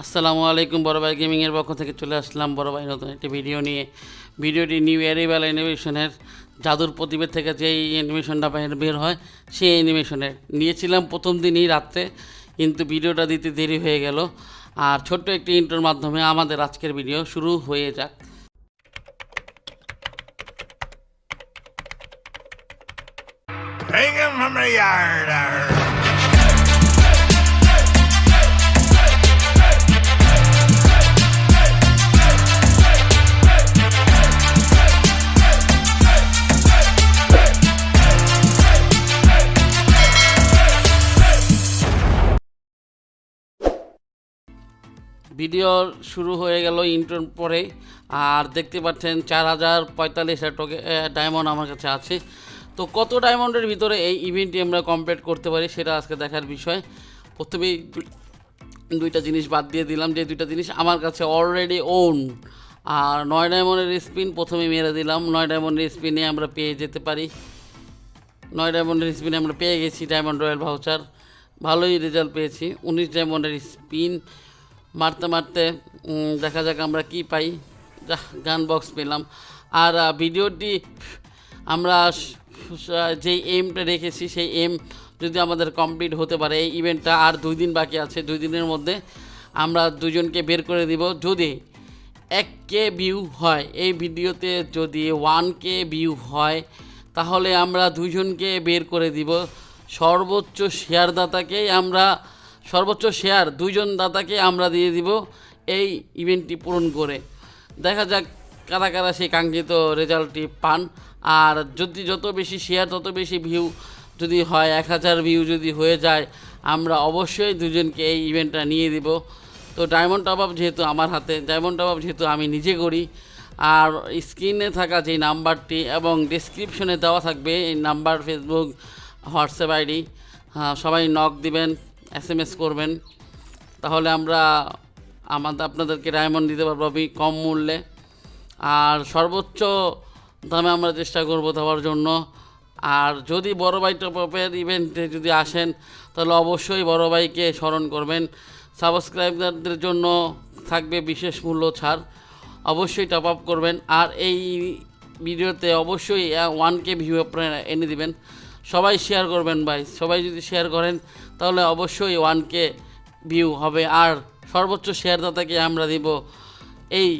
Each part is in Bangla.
আসসালামু আলাইকুম বড় ভাই গেমিংয়ের পক্ষ থেকে চলে আসলাম বড় ভাই নতুন একটি ভিডিও নিয়ে। ভিডিওটি নিউ অ্যারিভাল অ্যানিমেশনের জাদুর প্রতিবেদ থেকে যেই অ্যানিমেশনটা বাইরে বের হয়, সেই অ্যানিমেশনের। নিয়েছিলাম প্রথম দিনই রাত্রে, কিন্তু ভিডিওটা দিতে দেরি হয়ে গেল। আর ছোট্ট একটি ইন্টোর মাধ্যমে আমাদের আজকের ভিডিও শুরু হয়ে যাক। Hang him from the yard. Video শুরু হয়ে গেল ইন্টোর পরে। আর দেখতে পাচ্ছেন চার হাজার পঁয়তাল্লিশ ডায়মন্ড আমার কাছে আছে। তো কত ডায়মন্ডের ভিতরে এই ইভেন্টটি আমরা কমপ্লিট করতে পারি সেটা আজকে দেখার বিষয়। প্রথমেই দুইটা জিনিস বাদ দিয়ে দিলাম। যে দুইটা জিনিস আমার কাছে অলরেডি ওন আর নয় ডায়মন্ডের স্পিন প্রথমে মেরে দিলাম। নয় ডায়মন্ডের স্পিনে আমরা পেয়ে যেতে পারি। নয় ডায়মন্ডের স্পিনে আমরা পেয়ে গেছি ডায়মন্ড রয়্যাল ভাউচার ভালোই রেজাল্ট পেয়েছি। উনিশ ডায়মন্ডের স্পিন মারতে মারতে দেখা যাক আমরা কি পাই। গান বক্স পেলাম। আর ভিডিওটি, আমরা যেই এমটা রেখেছি, সেই এম যদি আমাদের কমপ্লিট হতে পারে, এই ইভেন্টটা আর দুই দিন বাকি আছে, দুই দিনের মধ্যে আমরা দুজনকে বের করে দিব। যদি এক কে ভিউ হয়, এই ভিডিওতে যদি ওয়ান কে ভিউ হয়, তাহলে আমরা দুজনকে বের করে দিব। সর্বোচ্চ শেয়ারদাতাকেই আমরা সর্বোচ্চ শেয়ার দুইজন দাতাকে আমরা দিয়ে দিব এই ইভেন্টটি পূরণ করে। দেখা যাক কারা কারা সেই কাঙ্ক্ষিত রেজাল্টটি পান। আর যদি যত বেশি শেয়ার, তত বেশি ভিউ যদি হয়, এক হাজার ভিউ যদি হয়ে যায়, আমরা অবশ্যই দুজনকে এই ইভেন্টটা নিয়ে দিব। তো ডায়মন্ড টপ আপ যেহেতু আমার হাতে ডায়মন্ড টপ আপ যেহেতু আমি নিজে করি, আর স্ক্রিনে থাকা যে নাম্বারটি এবং ডিসক্রিপশনে দেওয়া থাকবে, এই নাম্বার ফেসবুক হোয়াটসঅ্যাপ আইডি সবাই নক দিবেন। এস করবেন। তাহলে আমরা আমাদের আপনাদেরকে ডায়মন্ড দিতে পারব আমি কম মূল্যে। আর সর্বোচ্চ দামে আমরা চেষ্টা করব দেওয়ার জন্য। আর যদি বড় ভাই টপের ইভেন্টে যদি আসেন, তাহলে অবশ্যই বড় ভাইকে স্মরণ করবেন। সাবস্ক্রাইবারদের জন্য থাকবে বিশেষ মূল্য ছাড়। অবশ্যই টপ আপ করবেন। আর এই ভিডিওতে অবশ্যই ওয়ান কে ভিউ আপনারা এনে দিবেন। সবাই শেয়ার করবেন ভাই। সবাই যদি শেয়ার করেন, তাহলে অবশ্যই ওয়ান কে ভিউ হবে। আর সর্বোচ্চ শেয়ারদাতাকে আমরা দিব এই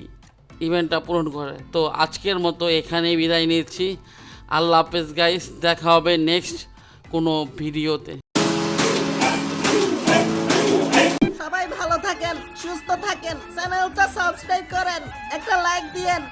ইভেন্টটা পূরণ করে। তো আজকের মতো এখানেই বিদায় নিচ্ছি। আল্লাহ হাফেজ গাইস দেখা হবে নেক্সট কোনো ভিডিওতে। সবাই ভালো থাকেন, সুস্থ থাকেন, চ্যানেলটা সাবস্ক্রাইব করেন, একটা লাইক দিয়েন।